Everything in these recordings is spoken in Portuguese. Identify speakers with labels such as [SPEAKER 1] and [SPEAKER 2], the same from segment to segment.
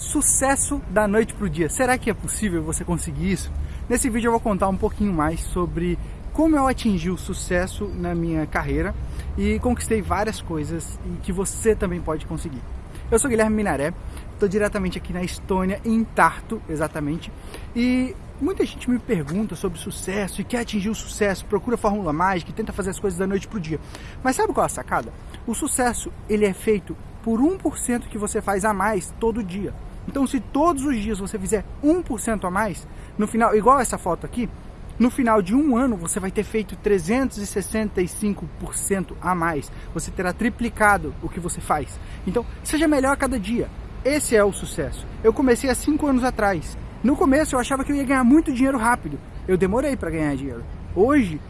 [SPEAKER 1] Sucesso da noite para o dia. Será que é possível você conseguir isso? Nesse vídeo eu vou contar um pouquinho mais sobre como eu atingi o sucesso na minha carreira e conquistei várias coisas e que você também pode conseguir. Eu sou Guilherme Minaré, estou diretamente aqui na Estônia, em Tartu, exatamente, e muita gente me pergunta sobre sucesso e quer atingir o sucesso, procura fórmula mágica e tenta fazer as coisas da noite para o dia. Mas sabe qual é a sacada? O sucesso ele é feito por 1% que você faz a mais todo dia. Então, se todos os dias você fizer 1% a mais, no final, igual essa foto aqui, no final de um ano você vai ter feito 365% a mais. Você terá triplicado o que você faz. Então, seja melhor a cada dia. Esse é o sucesso. Eu comecei há 5 anos atrás. No começo eu achava que eu ia ganhar muito dinheiro rápido. Eu demorei para ganhar dinheiro. Hoje,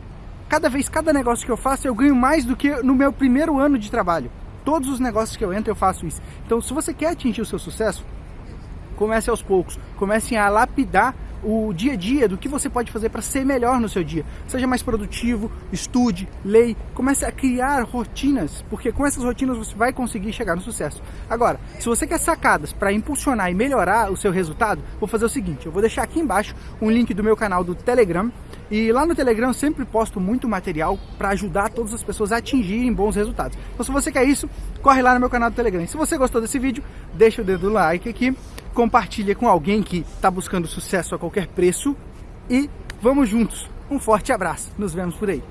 [SPEAKER 1] cada vez, cada negócio que eu faço, eu ganho mais do que no meu primeiro ano de trabalho. Todos os negócios que eu entro, eu faço isso. Então, se você quer atingir o seu sucesso, comece aos poucos, comece a lapidar o dia a dia do que você pode fazer para ser melhor no seu dia. Seja mais produtivo, estude, leia, comece a criar rotinas, porque com essas rotinas você vai conseguir chegar no sucesso. Agora, se você quer sacadas para impulsionar e melhorar o seu resultado, vou fazer o seguinte, eu vou deixar aqui embaixo um link do meu canal do Telegram, e lá no Telegram eu sempre posto muito material para ajudar todas as pessoas a atingirem bons resultados. Então se você quer isso, corre lá no meu canal do Telegram. E se você gostou desse vídeo, deixa o dedo no like aqui, compartilha com alguém que está buscando sucesso a qualquer preço e vamos juntos. Um forte abraço, nos vemos por aí.